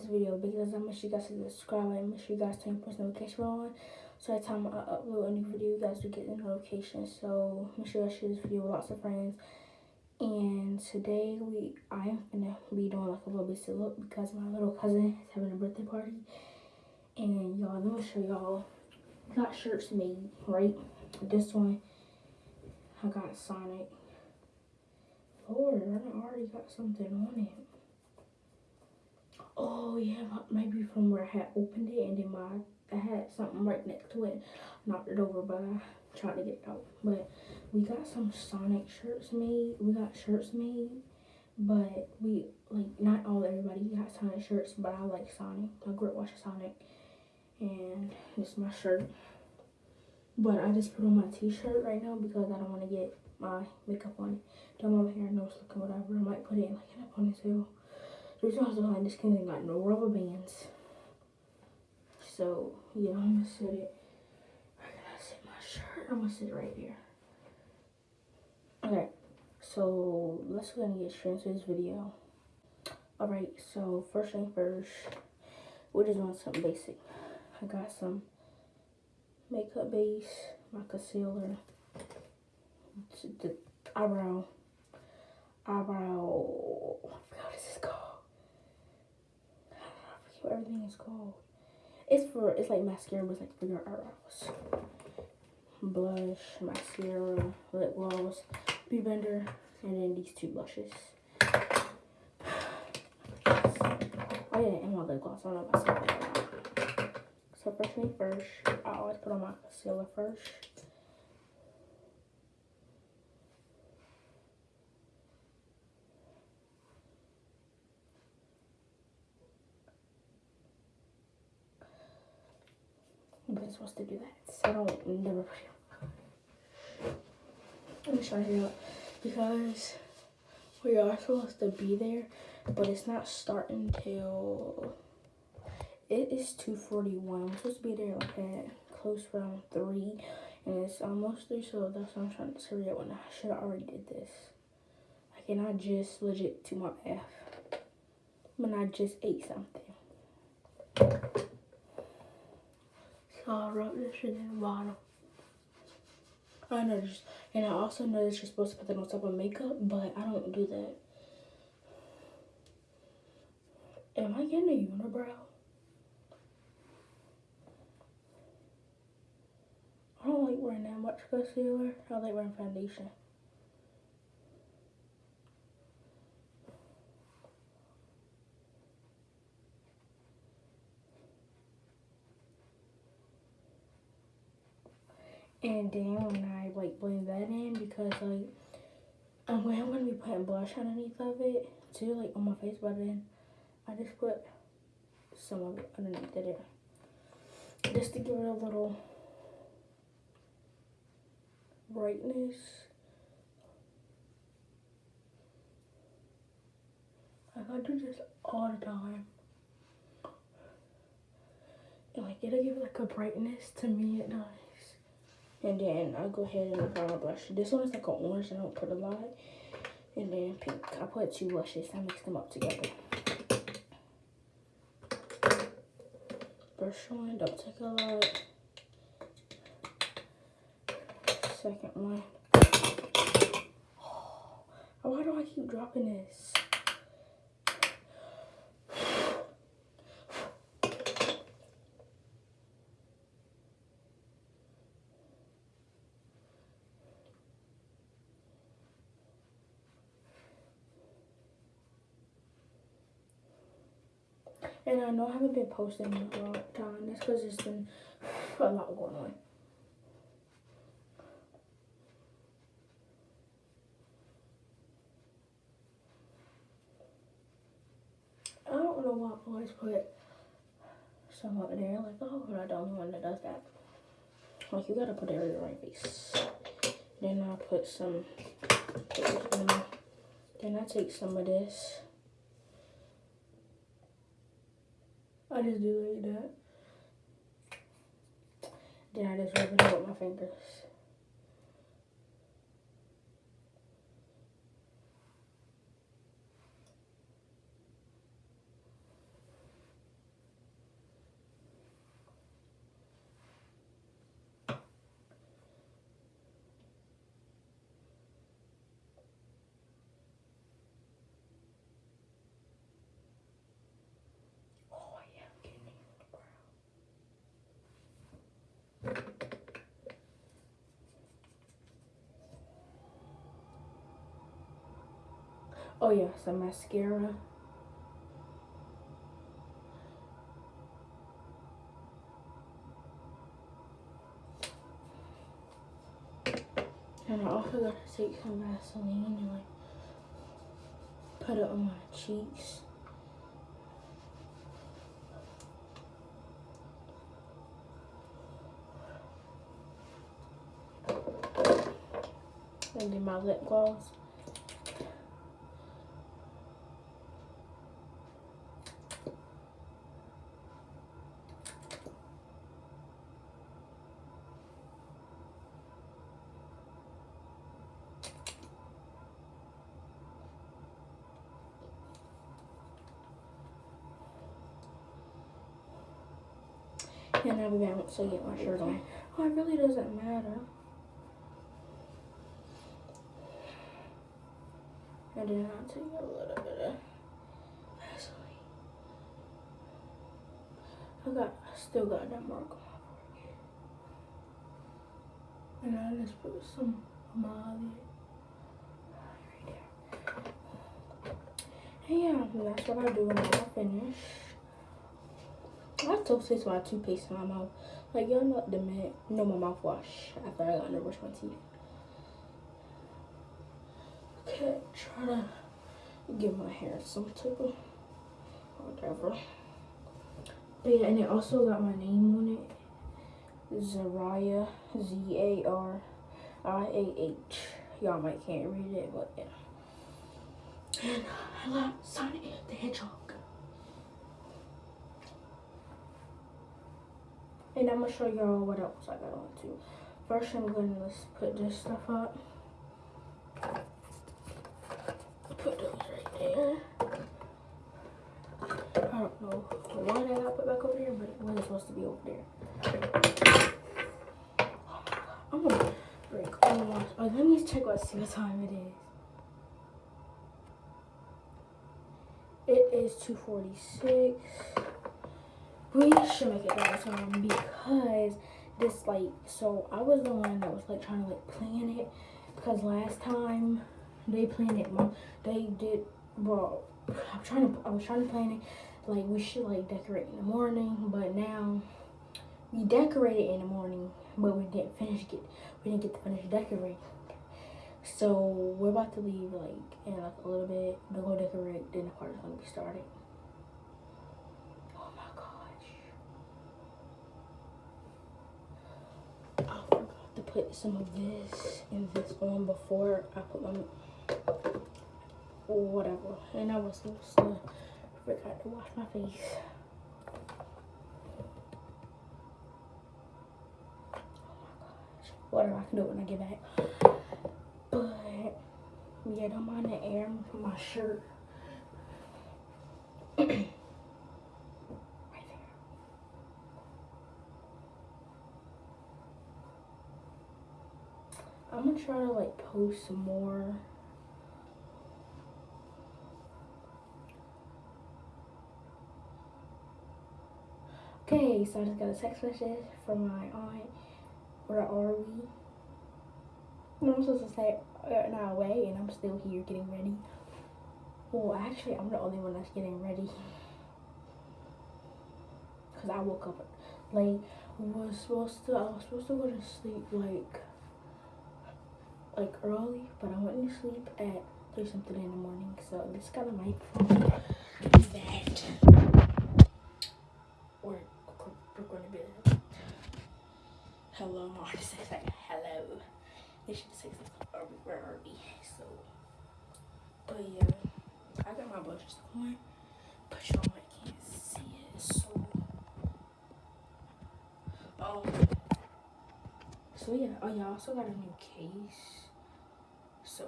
this video because I make sure you guys to subscribe and make sure you guys turn post notification on. So every time I upload a new video, you guys will get the notification. So make sure you share this video with lots of friends. And today we I am gonna be doing like a little bit of look because my little cousin is having a birthday party. And y'all, let me show y'all. Got shirts made, right? This one, I got Sonic. Lord, I already got something on it. Oh yeah, maybe from where I had opened it and then my I had something right next to it. Knocked it over, but I tried to get it out. But we got some Sonic shirts made. We got shirts made, but we like not all everybody got Sonic shirts, but I like Sonic. I grew up Sonic, and this is my shirt. But I just put on my t-shirt right now because I don't want to get my makeup on. Don't want my hair nose looking whatever. I might put it in like in a ponytail. I was behind this because got no rubber bands. So yeah, I'm gonna sit it. I sit my shirt? I'm gonna sit it right here. Okay, so let's go and get straight into this video. Alright, so first thing first, we just want something basic. I got some makeup base, my concealer, the eyebrow, eyebrow, what is this called? I forget what everything is called. It's for, it's like mascara, but it's like for your eyebrows. Blush, mascara, lip gloss, beauty blender, and then these two blushes. Oh yeah, and my lip gloss. I don't know. So first thing first, I always put on my concealer first. But supposed to do that, so I don't never put it Let me show you because we are supposed to be there, but it's not starting till it is 2.41. We're supposed to be there like at close around 3. And it's almost 3, so that's what I'm trying to hurry up when I should have already did this. I just legit to my bath. When I just ate something. This in the. I know this, and I also know that you're supposed to put that on top of makeup, but I don't do that. Am I getting a unibrow? I don't like wearing that much concealer. I like wearing foundation. And then when I like blend that in because like I'm going, gonna be putting blush underneath of it too, like on my face, but then I just put some of it underneath it. Just to give it a little brightness. Like I do this all the time. And like it'll give like a brightness to me at night. And then I'll go ahead and apply my blush. This one is like an orange. I don't put a lot. And then pink. I put two blushes. I mix them up together. First one, don't take a lot. Second one. Oh, why do I keep dropping this? And I know I haven't been posting in a long time. That's because there's been a lot going on. I don't know why I always put some up there. Like, oh, I'm not the only one that does that. Like, you gotta put it on your right face. Then I'll put some, then I take some of this. I just do like that. Then I just rub it with my fingers. Oh yeah, some mascara. And I also gotta take some Vaseline and like put it on my cheeks. And then my lip gloss. And I'll be back once I get my shirt on. Oh, it really doesn't matter. I did not take a little bit of Vaseline. I got, I still got that mark on my forehead. And I just put some Molly right there. And yeah, that's what I do when I finish. Still taste my toothpaste in my mouth. Like y'all know the you know my mouthwash after I got to brush my teeth. Okay, try to give my hair some type of whatever. But yeah, and it also got my name on it. Zariah Z A R I A H. Y'all might can't read it, but yeah. And I love Sonic the Hedgehog. And I'm gonna show y'all what else I got on too. First, I'm gonna let's put this stuff up. Put those right there. I don't know why I got put back over there, but it wasn't supposed to be over there. Oh my god, I'm gonna break all my. Oh, let me check what see what time it is. It is 246 we should make it better time because this like so I was the one that was like trying to like plan it because last time they planned it they did well I'm trying to I was trying to plan it like we should like decorate in the morning but now we decorated in the morning but we didn't finish it we didn't get to finish decorating. So we're about to leave like in like a little bit to go decorate then the party's gonna be starting put some of this and this on before I put my whatever. And I was supposed to forgot to wash my face. Oh. Whatever, I can do it when I get back. But yeah, don't mind the air my shirt. I'm gonna try to like post some more. Okay, so I just got a text message from my aunt. Where are we? And I'm supposed to say uh, not away, and I'm still here getting ready. Well, actually, I'm the only one that's getting ready. Cause I woke up late. Was supposed to. I was supposed to go to sleep like like early, but I went to sleep at three something in the morning. So this of my fault that we're, we're going to be hello, my artist says like hello. They should say something where are we? So, but yeah, I got my brushes on, but y'all might can't see it. So, um, so yeah, oh yeah, I also got a new case. So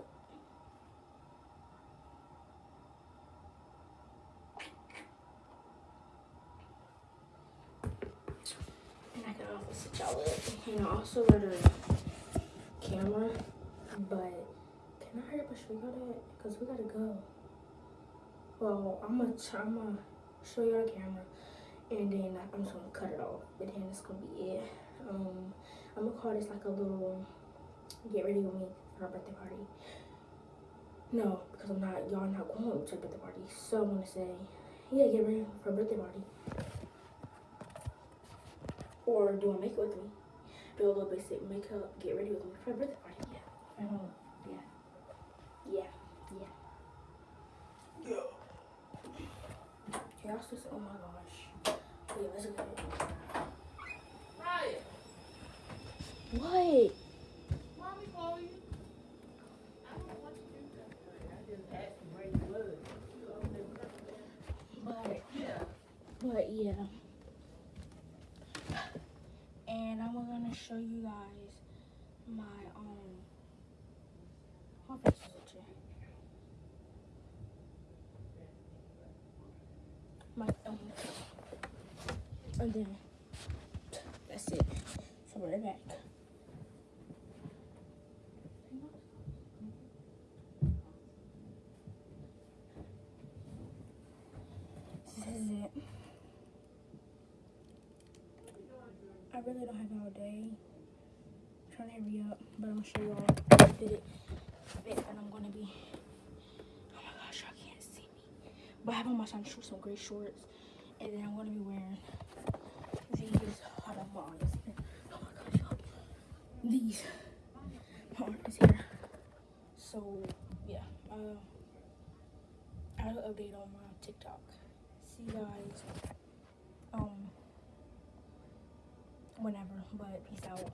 and I can also sit y'all up. And I also got a camera, but can I hurry up and show y'all that? Because we gotta go. Well, I'm gonna, I'm gonna show y'all the camera and then I'm just gonna cut it off. But then it's gonna be it. Um, I'm gonna call this like a little get ready with me for our birthday party. No, because I'm not. Y'all not going to a birthday party. So I'm gonna say, yeah, get ready for a birthday party. Or do a makeup with me. Do a little basic makeup. Get ready with me for a birthday party. Yeah. I. Yeah. Yeah. Yeah. Yeah. Y'all just. Oh my gosh. Yeah, let's get it. Ryan, What? mommy call you. I don't know what to do. I just asked to bring blood. You over there. But. Yeah. But yeah. And I'm gonna show you guys my um my face. My um and then that's it. So right back. This is it. I really don't have all day. I'm trying to hurry up, but I'm gonna show y'all I did it fit and I'm gonna be oh my gosh, y'all can't see me. But I have on my sun shorts, some gray shorts, and then I'm gonna be wearing these hold on, my arms. Oh my gosh. These my arms here. So yeah, uh, I'll update on my TikTok. See you guys um whenever, but peace out.